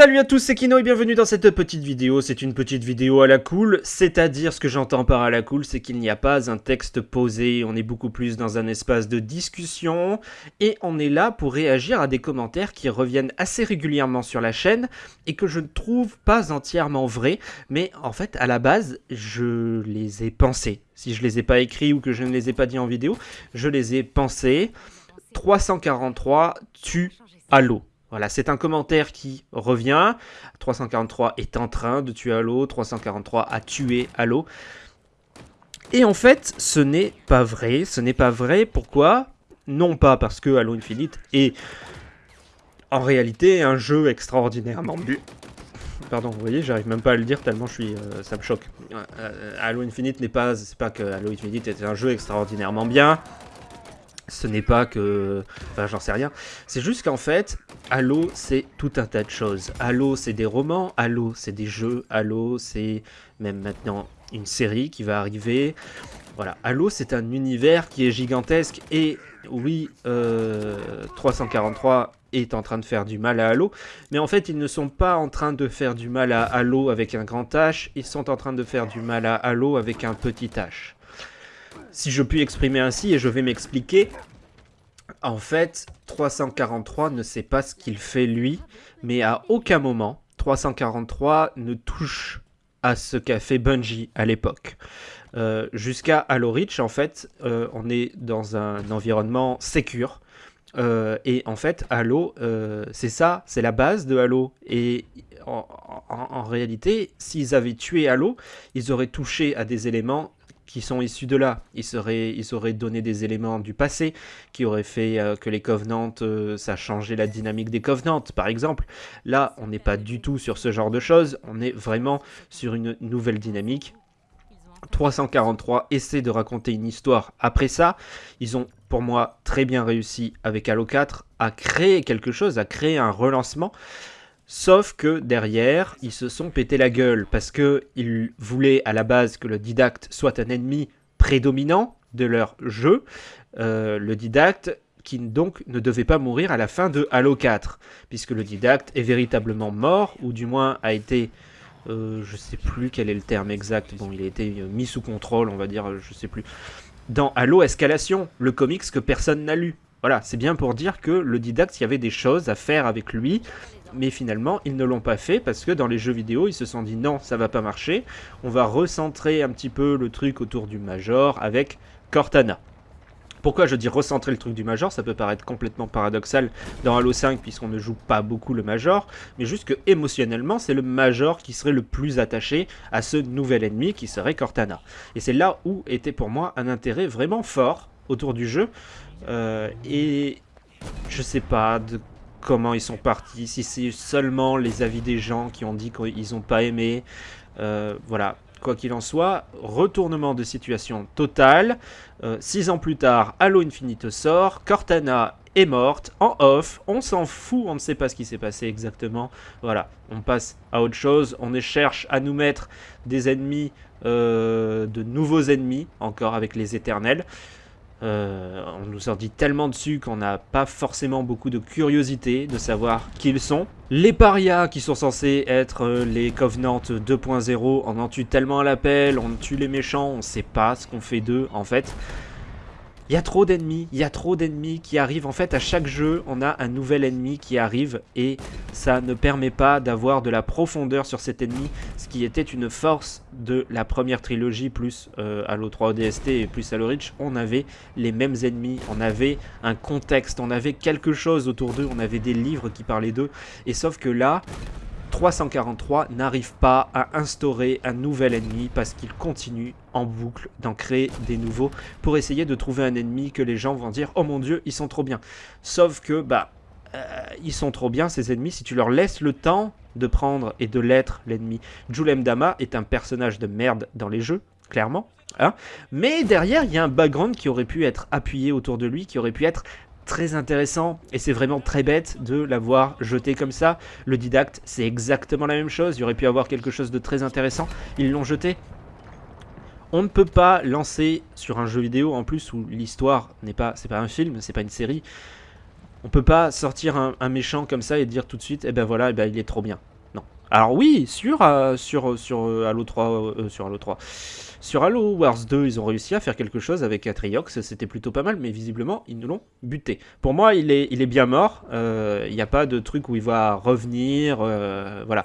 Salut à tous, c'est Kino et bienvenue dans cette petite vidéo. C'est une petite vidéo à la cool, c'est-à-dire ce que j'entends par à la cool, c'est qu'il n'y a pas un texte posé, on est beaucoup plus dans un espace de discussion, et on est là pour réagir à des commentaires qui reviennent assez régulièrement sur la chaîne, et que je ne trouve pas entièrement vrais, mais en fait, à la base, je les ai pensés. Si je les ai pas écrits ou que je ne les ai pas dit en vidéo, je les ai pensés. 343 tue Halo. Voilà, c'est un commentaire qui revient. 343 est en train de tuer Halo, 343 a tué Halo. Et en fait, ce n'est pas vrai. Ce n'est pas vrai. Pourquoi? Non pas parce que Halo Infinite est en réalité un jeu extraordinairement bu. Pardon, vous voyez, j'arrive même pas à le dire tellement je suis, euh, ça me choque. Euh, Halo Infinite n'est pas, c'est pas que Halo Infinite est un jeu extraordinairement bien ce n'est pas que... Enfin, j'en sais rien. C'est juste qu'en fait, Halo, c'est tout un tas de choses. Halo, c'est des romans. Halo, c'est des jeux. Halo, c'est même maintenant une série qui va arriver. Voilà, Halo, c'est un univers qui est gigantesque. Et oui, 343 euh, est en train de faire du mal à Halo. Mais en fait, ils ne sont pas en train de faire du mal à Halo avec un grand H. Ils sont en train de faire du mal à Halo avec un petit H si je puis exprimer ainsi, et je vais m'expliquer, en fait, 343 ne sait pas ce qu'il fait lui, mais à aucun moment, 343 ne touche à ce qu'a fait Bungie à l'époque. Euh, jusqu'à Halo Reach, en fait, euh, on est dans un environnement sécure. Euh, et en fait, Halo, c'est ça, c'est la base de Halo. Et en réalité, s'ils avaient tué Halo, ils auraient touché à des éléments qui sont issus de là. Ils, seraient, ils auraient donné des éléments du passé qui auraient fait euh, que les Covenants, euh, ça changeait la dynamique des Covenants, par exemple. Là, on n'est pas du tout sur ce genre de choses, on est vraiment sur une nouvelle dynamique. 343 essaie de raconter une histoire. Après ça, ils ont pour moi très bien réussi avec Halo 4 à créer quelque chose, à créer un relancement. Sauf que derrière, ils se sont pété la gueule parce qu'ils voulaient à la base que le didacte soit un ennemi prédominant de leur jeu. Euh, le didacte qui donc ne devait pas mourir à la fin de Halo 4, puisque le didacte est véritablement mort, ou du moins a été, euh, je sais plus quel est le terme exact, bon il a été mis sous contrôle, on va dire, je sais plus, dans Halo Escalation, le comics que personne n'a lu. Voilà, c'est bien pour dire que le didacte, il y avait des choses à faire avec lui, mais finalement, ils ne l'ont pas fait parce que dans les jeux vidéo, ils se sont dit non, ça va pas marcher. On va recentrer un petit peu le truc autour du Major avec Cortana. Pourquoi je dis recentrer le truc du Major? Ça peut paraître complètement paradoxal dans Halo 5 puisqu'on ne joue pas beaucoup le Major, mais juste que émotionnellement, c'est le Major qui serait le plus attaché à ce nouvel ennemi qui serait Cortana. Et c'est là où était pour moi un intérêt vraiment fort autour du jeu. Euh, et je sais pas de comment ils sont partis, si c'est seulement les avis des gens qui ont dit qu'ils n'ont pas aimé. Euh, voilà, quoi qu'il en soit, retournement de situation total. Euh, six ans plus tard, Halo Infinite sort, Cortana est morte, en off, on s'en fout, on ne sait pas ce qui s'est passé exactement. Voilà, on passe à autre chose, on cherche à nous mettre des ennemis, euh, de nouveaux ennemis, encore avec les éternels. Euh, on nous en dit tellement dessus qu'on n'a pas forcément beaucoup de curiosité de savoir qui ils sont. Les parias qui sont censés être euh, les Covenants 2.0, on en tue tellement à l'appel, on tue les méchants, on sait pas ce qu'on fait d'eux en fait. Il y a trop d'ennemis, il y a trop d'ennemis qui arrivent. En fait, à chaque jeu, on a un nouvel ennemi qui arrive et ça ne permet pas d'avoir de la profondeur sur cet ennemi, ce qui était une force de la première trilogie, plus euh, Halo 3 ODST et plus Halo Reach. On avait les mêmes ennemis, on avait un contexte, on avait quelque chose autour d'eux, on avait des livres qui parlaient d'eux. Et sauf que là, 343 n'arrive pas à instaurer un nouvel ennemi parce qu'il continue en boucle d'en créer des nouveaux pour essayer de trouver un ennemi que les gens vont dire « Oh mon dieu, ils sont trop bien ». Sauf que, bah, euh, ils sont trop bien ces ennemis si tu leur laisses le temps de prendre et de l'être l'ennemi. Julem Dama est un personnage de merde dans les jeux, clairement. Hein mais derrière, il y a un background qui aurait pu être appuyé autour de lui, qui aurait pu être très intéressant et c'est vraiment très bête de l'avoir jeté comme ça. Le didacte, c'est exactement la même chose. Il aurait pu avoir quelque chose de très intéressant. Ils l'ont jeté. On ne peut pas lancer sur un jeu vidéo en plus où l'histoire n'est pas, c'est pas un film, c'est pas une série. On peut pas sortir un, méchant comme ça et dire tout de suite, eh ben voilà, eh ben il est trop bien. Alors oui, sur, euh, sur, sur Halo 3, sur Halo 3, sur Halo Wars 2, ils ont réussi à faire quelque chose avec Atriox, c'était plutôt pas mal, mais visiblement, ils nous l'ont buté. Pour moi, il est, il est bien mort, il n'y a pas de truc où il va revenir, voilà.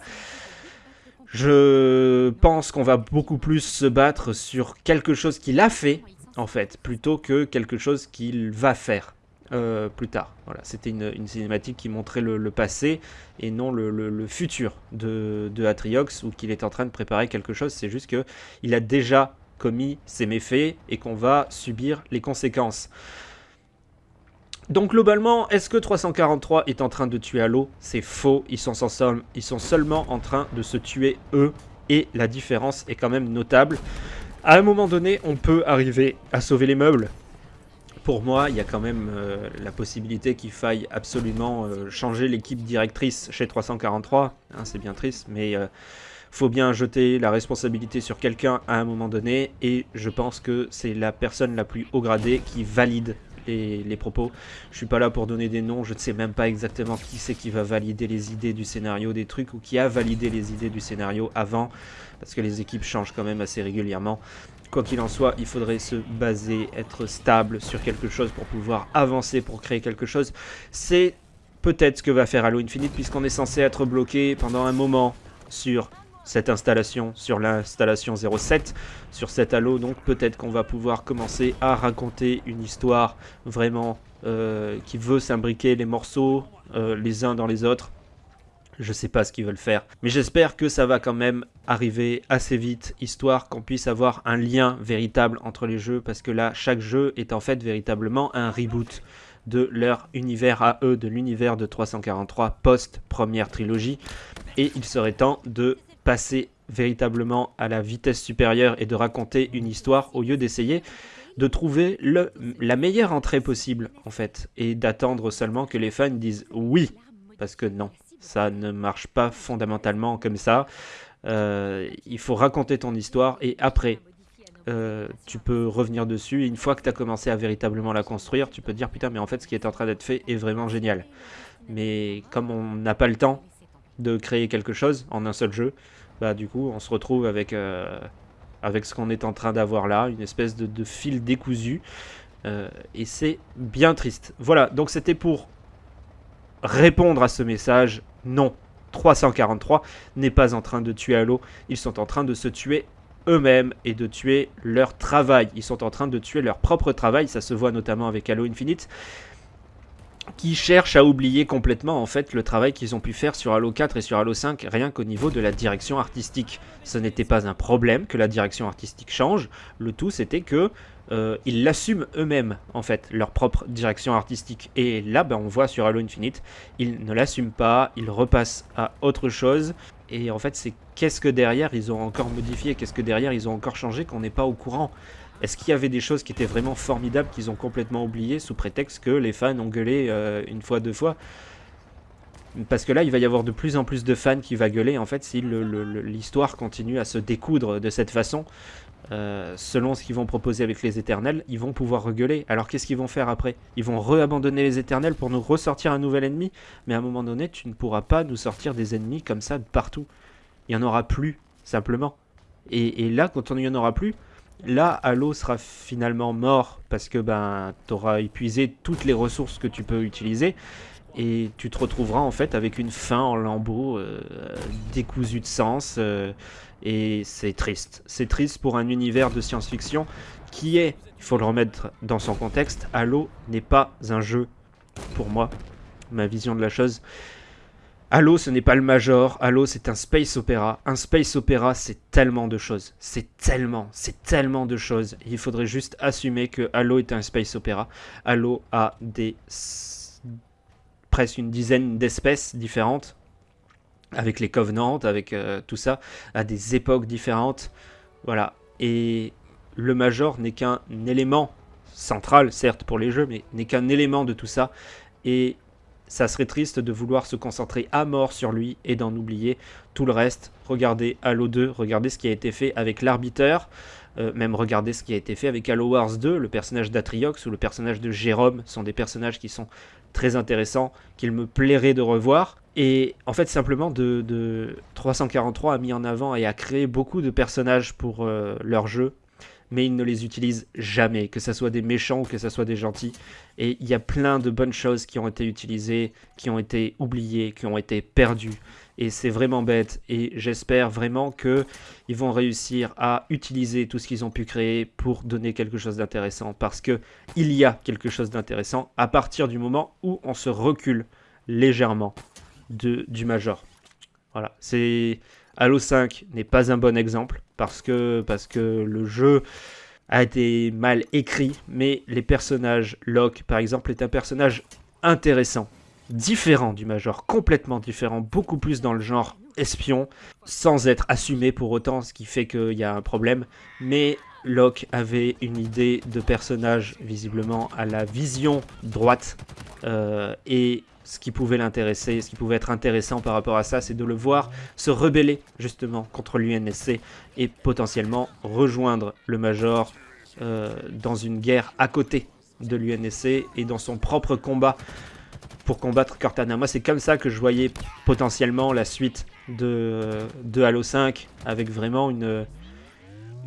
Je pense qu'on va beaucoup plus se battre sur quelque chose qu'il a fait, en fait, plutôt que quelque chose qu'il va faire euh, plus tard. Voilà, c'était une, cinématique qui montrait le, passé et non le, futur de, Atriox, ou qu'il est en train de préparer quelque chose. C'est juste qu'il a déjà commis ses méfaits et qu'on va subir les conséquences. Donc globalement, est-ce que 343 est en train de tuer Halo? C'est faux, ils sont, ils sont seulement en train de se tuer eux, et la différence est quand même notable. À un moment donné, on peut arriver à sauver les meubles. Pour moi, il y a quand même euh, la possibilité qu'il faille absolument euh, changer l'équipe directrice chez 343. Hein, c'est bien triste, mais euh, faut bien jeter la responsabilité sur quelqu'un à un moment donné. Et je pense que c'est la personne la plus haut gradée qui valide les, propos. Je suis pas là pour donner des noms, je ne sais même pas exactement qui c'est qui va valider les idées du scénario, des trucs, ou qui a validé les idées du scénario avant, parce que les équipes changent quand même assez régulièrement. Quoi qu'il en soit, il faudrait se baser, être stable sur quelque chose pour pouvoir avancer, pour créer quelque chose. C'est peut-être ce que va faire Halo Infinite, puisqu'on est censé être bloqué pendant un moment sur cette installation sur l'installation 07, sur cet halo. Donc peut-être qu'on va pouvoir commencer à raconter une histoire vraiment euh, qui veut s'imbriquer les morceaux euh, les uns dans les autres. Je sais pas ce qu'ils veulent faire, mais j'espère que ça va quand même arriver assez vite, histoire qu'on puisse avoir un lien véritable entre les jeux, parce que là, chaque jeu est en fait véritablement un reboot de leur univers à eux, de l'univers de 343 post-première trilogie, et il serait temps de passer véritablement à la vitesse supérieure et de raconter une histoire au lieu d'essayer de trouver le, la meilleure entrée possible en fait et d'attendre seulement que les fans disent oui parce que non ça ne marche pas fondamentalement comme ça. Euh, il faut raconter ton histoire et après euh, tu peux revenir dessus. Et une fois que tu as commencé à véritablement la construire tu peux dire putain mais en fait ce qui est en train d'être fait est vraiment génial. Mais comme on n'a pas le temps de créer quelque chose en un seul jeu, bah du coup on se retrouve avec, euh, avec ce qu'on est en train d'avoir là, une espèce de, fil décousu, et c'est bien triste. Voilà, donc c'était pour répondre à ce message, non, 343 n'est pas en train de tuer Halo, ils sont en train de se tuer eux-mêmes et de tuer leur travail. Ils sont en train de tuer leur propre travail, ça se voit notamment avec Halo Infinite qui cherchent à oublier complètement en fait le travail qu'ils ont pu faire sur Halo 4 et sur Halo 5 rien qu'au niveau de la direction artistique. Ce n'était pas un problème que la direction artistique change, le tout c'était que euh, ils l'assument eux-mêmes en fait, leur propre direction artistique. Et là ben, on voit sur Halo Infinite, ils ne l'assument pas, ils repassent à autre chose. Et en fait c'est qu'est-ce que derrière ils ont encore modifié, qu'est-ce que derrière ils ont encore changé qu'on n'est pas au courant. Est-ce qu'il y avait des choses qui étaient vraiment formidables qu'ils ont complètement oubliées sous prétexte que les fans ont gueulé euh, une fois, deux fois? Parce que là, il va y avoir de plus en plus de fans qui va gueuler, en fait, si l'histoire continue à se découdre de cette façon. Euh, selon ce qu'ils vont proposer avec les éternels, ils vont pouvoir regueuler. Alors qu'est-ce qu'ils vont faire après? Ils vont re-abandonner les éternels pour nous ressortir un nouvel ennemi? Mais à un moment donné, tu ne pourras pas nous sortir des ennemis comme ça de partout. Il n'y en aura plus, simplement. Et, et là, quand on n'y en aura plus, Là, Halo sera finalement mort parce que ben, tu auras épuisé toutes les ressources que tu peux utiliser et tu te retrouveras en fait avec une fin en lambeaux euh, décousue de sens euh, et c'est triste. C'est triste pour un univers de science-fiction qui est, il faut le remettre dans son contexte, Halo n'est pas un jeu pour moi, ma vision de la chose. Halo, ce n'est pas le Major. Halo, c'est un space opéra. Un space opéra, c'est tellement de choses. C'est tellement, c'est tellement de choses. Il faudrait juste assumer que Halo est un space opéra. Halo a des presque une dizaine d'espèces différentes avec les Covenants, avec euh, tout ça, à des époques différentes. Voilà. Et le Major n'est qu'un élément central, certes, pour les jeux, mais n'est qu'un élément de tout ça. Et ça serait triste de vouloir se concentrer à mort sur lui et d'en oublier tout le reste. Regardez Halo 2, regardez ce qui a été fait avec l'arbiteur, euh, même regardez ce qui a été fait avec Halo Wars 2, le personnage d'Atriox ou le personnage de Jérôme sont des personnages qui sont très intéressants qu'il me plairait de revoir. Et en fait, simplement, de, 343 a mis en avant et a créé beaucoup de personnages pour euh, leur jeu, mais ils ne les utilisent jamais, que ce soit des méchants ou que ce soit des gentils. Et il y a plein de bonnes choses qui ont été utilisées, qui ont été oubliées, qui ont été perdues. Et c'est vraiment bête. Et j'espère vraiment qu'ils vont réussir à utiliser tout ce qu'ils ont pu créer pour donner quelque chose d'intéressant. Parce qu'il y a quelque chose d'intéressant à partir du moment où on se recule légèrement de, du Major. Voilà, c'est Halo 5 n'est pas un bon exemple parce que, le jeu a été mal écrit, mais les personnages, Locke par exemple, est un personnage intéressant, différent du Major, complètement différent, beaucoup plus dans le genre espion, sans être assumé pour autant, ce qui fait qu'il y a un problème, mais Locke avait une idée de personnage visiblement à la vision droite euh, et ce qui pouvait l'intéresser, ce qui pouvait être intéressant par rapport à ça, c'est de le voir se rebeller justement contre l'UNSC et potentiellement rejoindre le Major euh, dans une guerre à côté de l'UNSC et dans son propre combat pour combattre Cortana. Moi, c'est comme ça que je voyais potentiellement la suite de, Halo 5 avec vraiment une,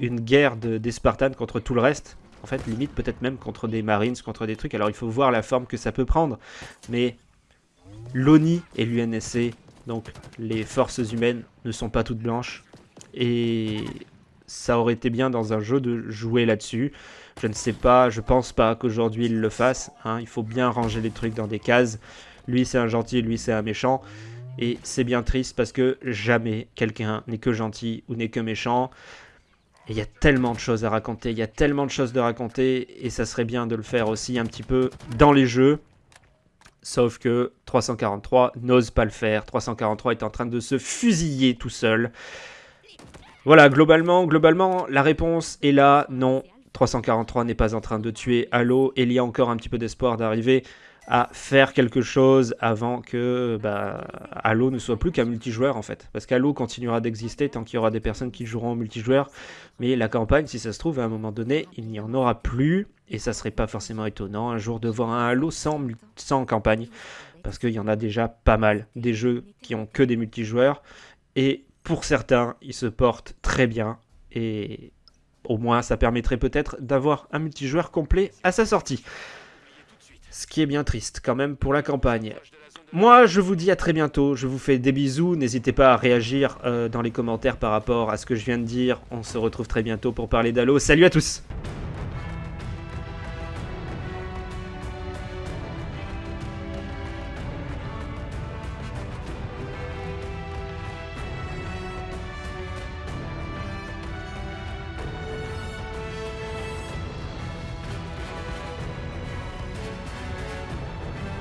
une guerre de, des Spartans contre tout le reste. En fait, limite peut-être même contre des Marines, contre des trucs. Alors il faut voir la forme que ça peut prendre. Mais l'ONI et l'UNSC, donc les forces humaines, ne sont pas toutes blanches. Et ça aurait été bien dans un jeu de jouer là-dessus. Je ne sais pas, je pense pas qu'aujourd'hui il le fasse. Hein. Il faut bien ranger les trucs dans des cases. Lui c'est un gentil, lui c'est un méchant. Et c'est bien triste parce que jamais quelqu'un n'est que gentil ou n'est que méchant. Il y a tellement de choses à raconter, il y a tellement de choses de raconter, et ça serait bien de le faire aussi un petit peu dans les jeux. Sauf que 343 n'ose pas le faire. 343 est en train de se fusiller tout seul. Voilà, globalement, globalement, la réponse est là. Non, 343 n'est pas en train de tuer Halo. Et il y a encore un petit peu d'espoir d'arriver à faire quelque chose avant que bah, Halo ne soit plus qu'un multijoueur en fait. Parce qu'Halo continuera d'exister tant qu'il y aura des personnes qui joueront en multijoueur. Mais la campagne, si ça se trouve, à un moment donné, il n'y en aura plus. Et ça serait pas forcément étonnant un jour de voir un Halo sans, sans campagne. Parce qu'il y en a déjà pas mal. Des jeux qui ont que des multijoueurs. Et pour certains, ils se portent très bien. Et au moins, ça permettrait peut-être d'avoir un multijoueur complet à sa sortie. Ce qui est bien triste quand même pour la campagne. Moi, je vous dis à très bientôt. Je vous fais des bisous. N'hésitez pas à réagir euh, dans les commentaires par rapport à ce que je viens de dire. On se retrouve très bientôt pour parler d'Halo. Salut à tous